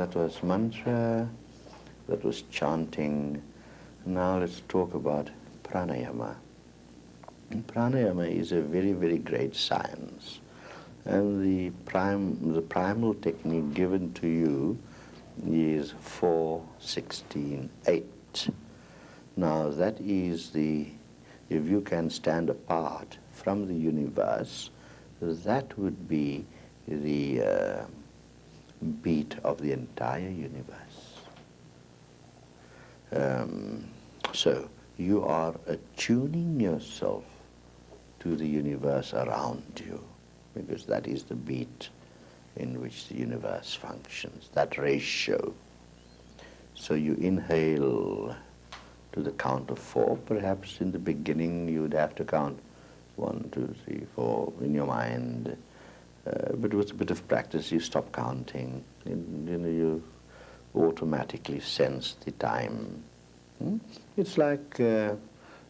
that was mantra, that was chanting. Now let's talk about pranayama. And pranayama is a very, very great science. And the, prime, the primal technique given to you is 4, 16, 8. Now that is the, if you can stand apart from the universe, that would be the uh, beat of the entire universe. Um, so you are attuning yourself to the universe around you because that is the beat in which the universe functions, that ratio. So you inhale to the count of four. Perhaps in the beginning you would have to count one, two, three, four in your mind. Uh, but with a bit of practice you stop counting. You, you, know, you automatically sense the time. Hmm? It's like uh,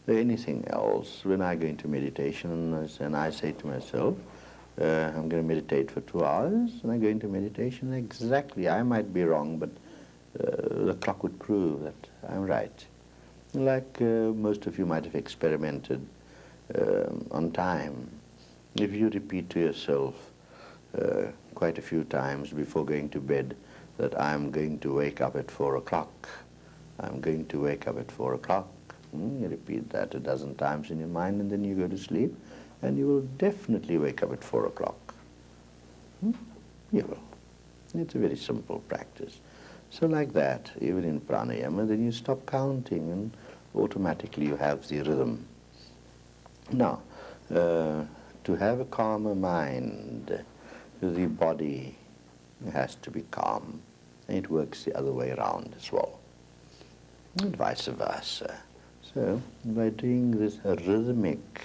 anything else. When I go into meditation and I say to myself, uh, I'm going to meditate for two hours, and I go into meditation exactly. I might be wrong, but uh, the clock would prove that I'm right. Like uh, most of you might have experimented um, on time. If you repeat to yourself quite a few times before going to bed that I'm going to wake up at four o'clock, I'm going to wake up at four o'clock, mm, you repeat that a dozen times in your mind and then you go to sleep and you will definitely wake up at four o'clock. Hmm? You will. It's a very simple practice. So like that, even in pranayama, then you stop counting and automatically you have the rhythm. Now, uh, to have a calmer mind, the body has to be calm. And it works the other way around as well, and vice versa. So, by doing this rhythmic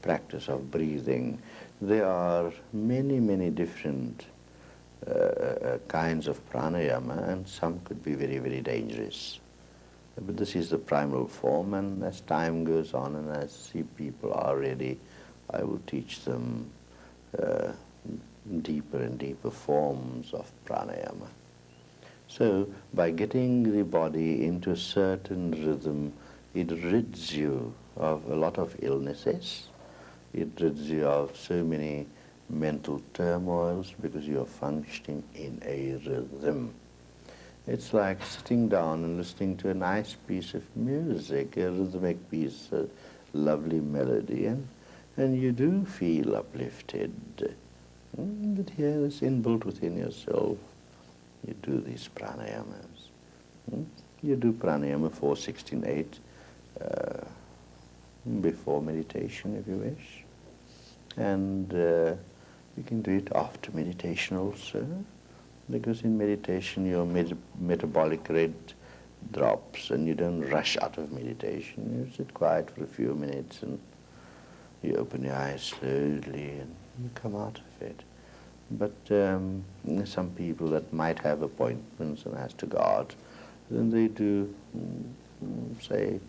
practice of breathing, there are many, many different uh, uh, kinds of pranayama, and some could be very, very dangerous. But this is the primal form, and as time goes on and as see people are ready, I will teach them uh, deeper and deeper forms of pranayama. So, by getting the body into a certain rhythm, it rids you of a lot of illnesses, it rids you of so many mental turmoils because you are functioning in a rhythm. It's like sitting down and listening to a nice piece of music, a rhythmic piece, a lovely melody, and, and you do feel uplifted. But here it's inbuilt within yourself. You do these pranayamas. Mm, you do pranayama 4, 16, 8 uh, before meditation if you wish. And uh, you can do it after meditation also because in meditation your met metabolic rate drops and you don't rush out of meditation. You sit quiet for a few minutes and you open your eyes slowly and come out of it. But um, some people that might have appointments and has to go out, then they do, mm, say,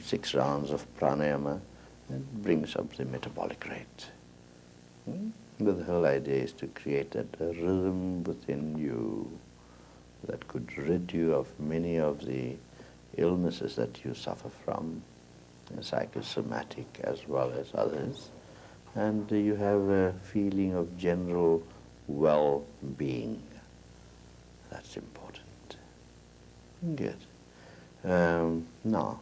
six rounds of pranayama and brings up the metabolic rate. Hmm? But the whole idea is to create that rhythm within you that could rid you of many of the illnesses that you suffer from, psychosomatic as well as others, and you have a feeling of general well-being. That's important. Good. Um, now,